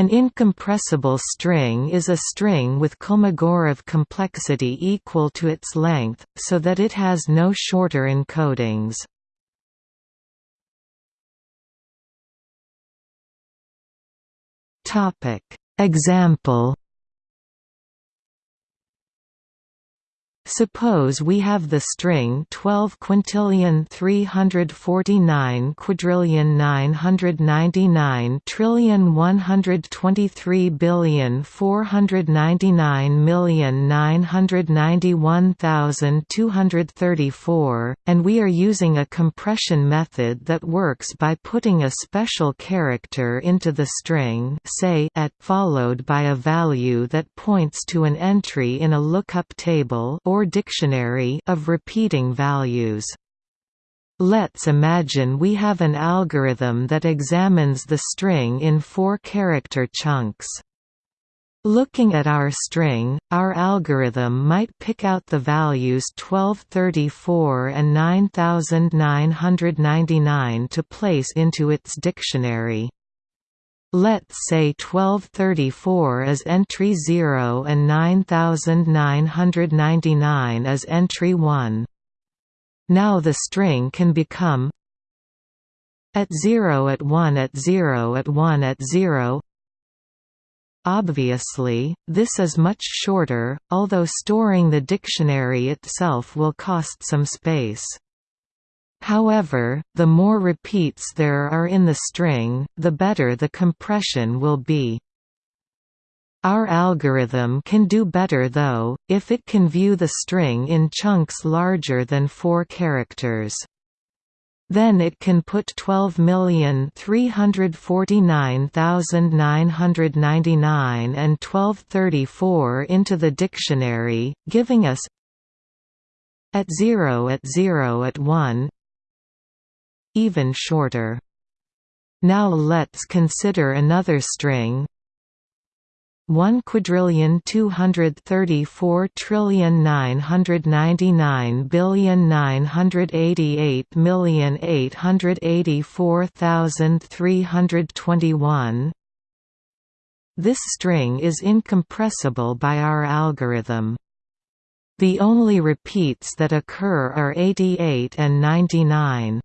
An incompressible string is a string with Kolmogorov complexity equal to its length, so that it has no shorter encodings. Example Suppose we have the string 12 quintillion 349 quadrillion 999 trillion 123 billion 499 million 991,234, and we are using a compression method that works by putting a special character into the string say at followed by a value that points to an entry in a lookup table or or dictionary of repeating values. Let's imagine we have an algorithm that examines the string in four character chunks. Looking at our string, our algorithm might pick out the values 1234 and 9999 to place into its dictionary. Let's say 1234 is entry 0 and 9999 is entry 1. Now the string can become at 0 at 1 at 0 at 1 at 0 Obviously, this is much shorter, although storing the dictionary itself will cost some space. However, the more repeats there are in the string, the better the compression will be. Our algorithm can do better though, if it can view the string in chunks larger than 4 characters. Then it can put 12,349,999 and 1234 into the dictionary, giving us at 0 at 0 at 1 even shorter. Now let's consider another string 1 quadrillion 234 trillion 999 billion 988 million 884,321 This string is incompressible by our algorithm. The only repeats that occur are 88 and 99.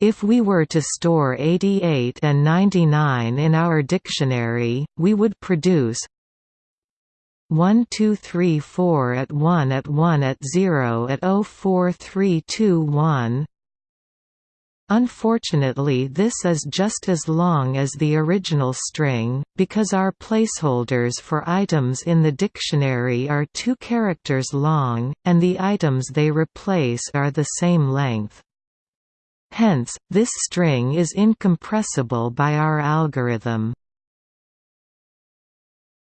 If we were to store 88 and 99 in our dictionary, we would produce 1 2 3 4 at 1 at 1 at 0 at 0 4 3 2 1 Unfortunately this is just as long as the original string, because our placeholders for items in the dictionary are two characters long, and the items they replace are the same length. Hence, this string is incompressible by our algorithm.